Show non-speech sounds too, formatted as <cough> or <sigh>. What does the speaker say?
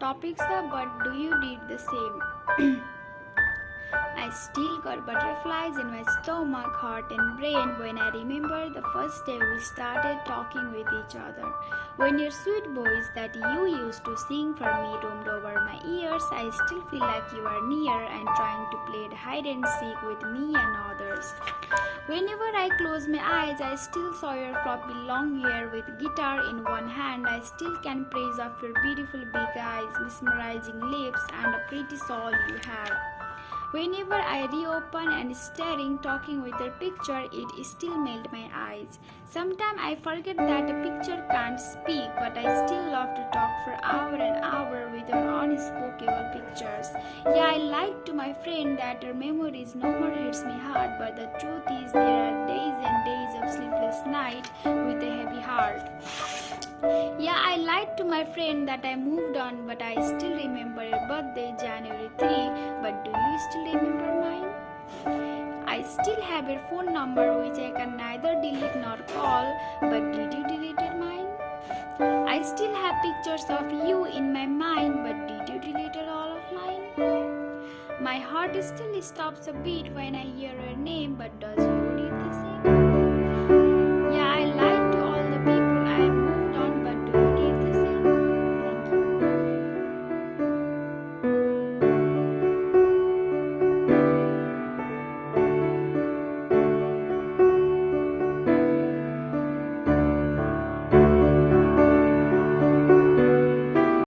topics, are but do you did the same? <clears throat> I still got butterflies in my stomach, heart, and brain when I remember the first day we started talking with each other. When your sweet voice that you used to sing for me roamed over my ears, I still feel like you are near and trying to play hide and seek with me and others. Whenever I close my eyes, I still saw your floppy long hair with guitar in one hand. I still can praise of your beautiful big eyes, mesmerizing lips, and a pretty soul you have. Whenever I reopen and staring, talking with your picture, it still melt my eyes. Sometimes I forget that a picture can't speak, but I still love to talk for hour and hour with your unspeakable pictures. Yeah, I lied to my friend that her memories no more hits me hard, but the truth is to my friend that I moved on, but I still remember your birthday, January 3. But do you still remember mine? I still have your phone number, which I can neither delete nor call, but did you delete mine? I still have pictures of you in my mind, but did you delete all of mine? My heart still stops a beat when I hear your name, but does